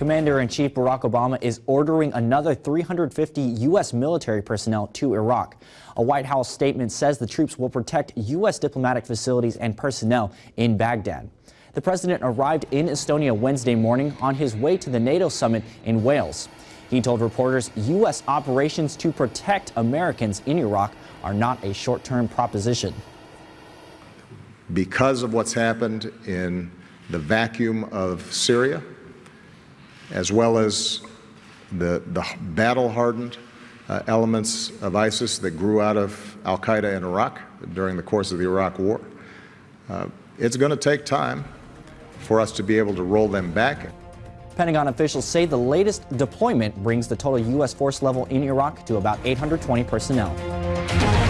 Commander-in-Chief Barack Obama is ordering another 350 U.S. military personnel to Iraq. A White House statement says the troops will protect U.S. diplomatic facilities and personnel in Baghdad. The president arrived in Estonia Wednesday morning on his way to the NATO summit in Wales. He told reporters U.S. operations to protect Americans in Iraq are not a short-term proposition. Because of what's happened in the vacuum of Syria, as well as the, the battle-hardened uh, elements of ISIS that grew out of al-Qaeda in Iraq during the course of the Iraq War. Uh, it's going to take time for us to be able to roll them back. Pentagon officials say the latest deployment brings the total U.S. force level in Iraq to about 820 personnel.